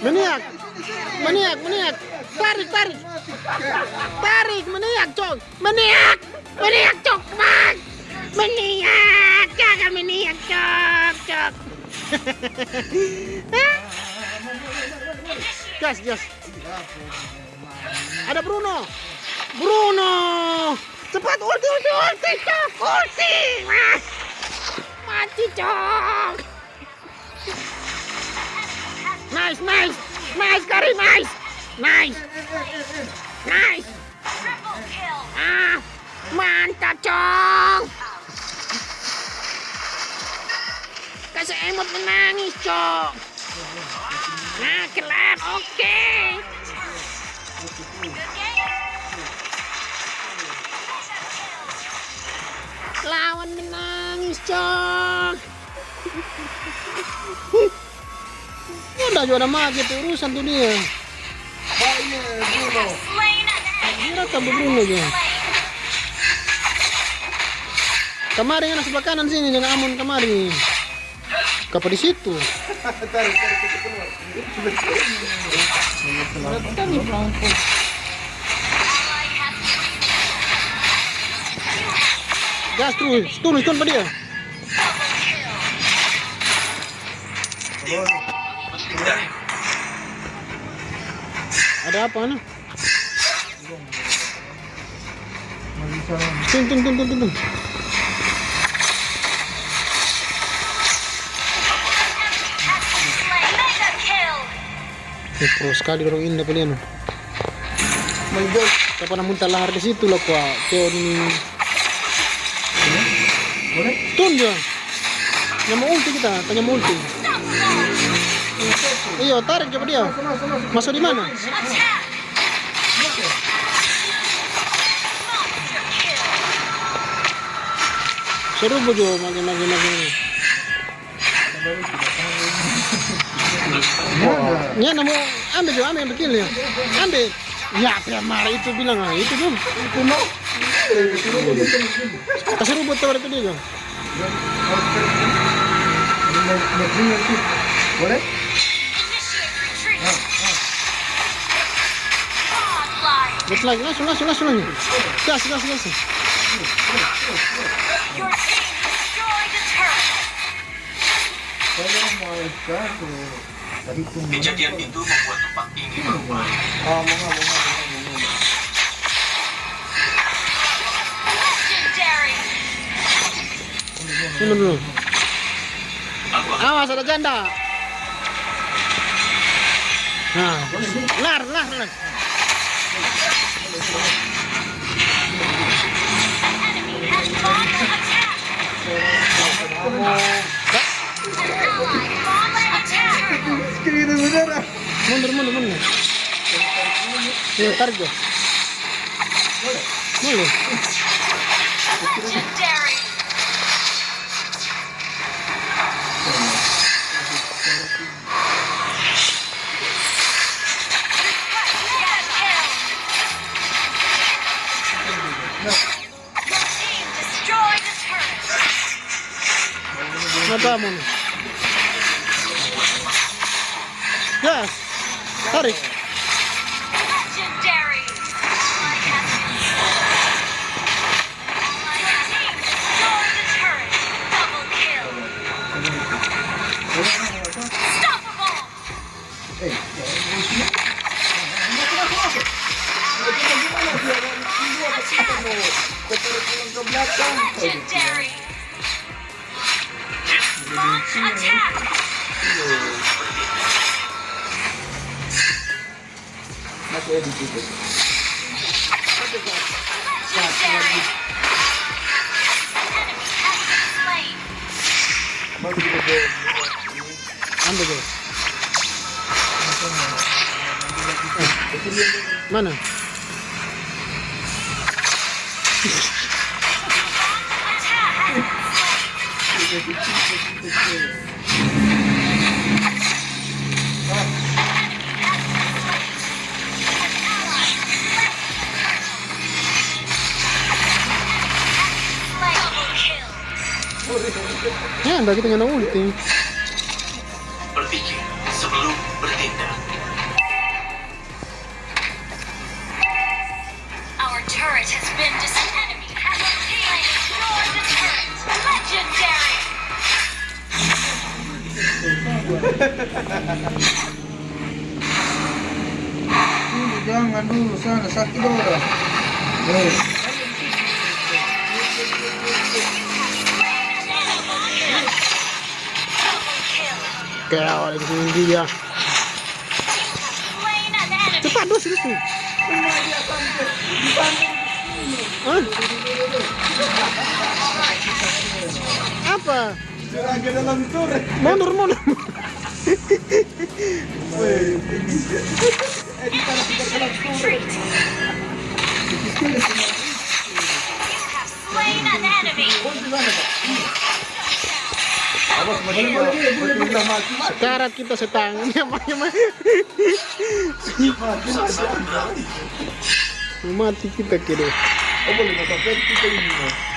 Meniak. Meniak, meniak. Tarik, tarik. Tarik, meniak, cok. Meniak. Meniak, cok. Mak. Meniak. Jangan meniak, cok, cok. gas, gas. Ada Bruno. Bruno. Cepat ulti, ulti, ulti. Ulti, mas. Mati. Nice, nice. Nice, Kari, nice. Nice. Nice. Ah, mantap, cok. Kasih emot menangis, cok. Nah, kelar. Oke. Lawan menangis, cok. Udah juara mati tuh urusan tuh dia. Baiknya Bruno. Kira tambah Bruno aja. Kemari anak sebelah kanan sini jangan amun kemari. Kapa di situ. Tarik, tarik, kita keluar. Gas terus, turun, turun pada dia. Ada apa nih? Tun, tun, tun, tun, tun, tun. Eh, pro sekali orang ini dapat lihat. My boy. Siapa nak muntah lahar di situ lah kuah. Kau ini. Tun dia. Yang mau ulti kita, tanya mau ulti. Iya, tarik coba dia. Masuk, di mana? Seru bojo, makin makin makin. Ya, namu ambil jo, ambil kill ya. Ambil. Ya, apa marah itu bilang ah, itu tuh. Itu no. Kasih rubut tawar itu dia jo. Boleh? Gas lagi, langsung langsung langsung lagi. Gas gas gas. Kejadian itu membuat tempat ini berubah. Ah, nggak, nggak. Dulu. Awas ada janda. Nah, lar lar lar. Mundur mundur mundur. Iya, tarik jo. Boleh. vámonos. Ya, Tarek. Legendary! Attack. Masih ada di. Mana? Ya, anda kita nyana ulti. Berpikir sebelum bertindak. Our turret has been disentangled. Jangan dulu sana sakit orang. Dia. Slain an enemy. Cepat dos dos. Hah? Apa? Mundur mundur. Mati. Mati mati. Karat kita setang. Ya mah ya mah. Mati kita kira. Oh boleh kita ini.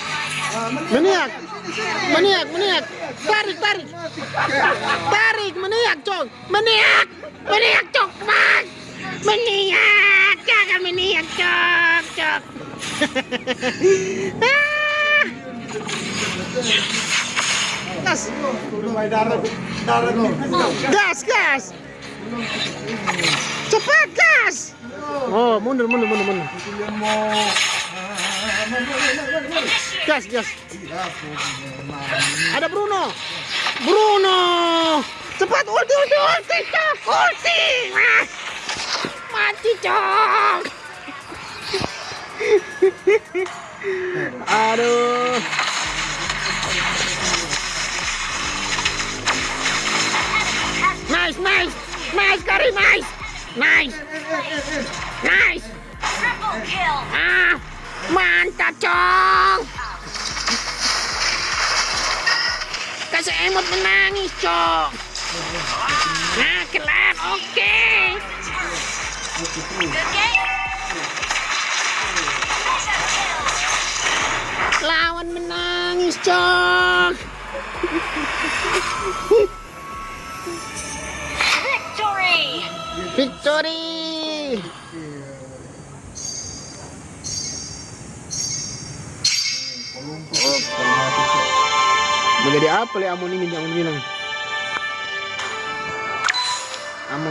Meniak. Meniak, meniak. Tarik, tarik. Tarik, meniak, cok. Meniak. Meniak, cok. Mas. Meniak. Jangan meniak, cok, cok. Ah. Gas, gas, gas. Cepat, gas. Oh, mundur, mundur, mundur, mundur. Gas, gas. Ada Bruno. Bruno. Cepat ulti, ulti, ulti, cok. Ulti. Ah. Mati, cok. Aduh. Nice, nice. Nice, Kari, nice. Nice. Nice. Triple kill. Ah, mantap, Cong. Kasih emot menangis, Cong. Nah, kelar, oke. Kill. Lawan menangis, Cong. Victory. Victory. Menjadi apa le Amon ini yang bilang? Amon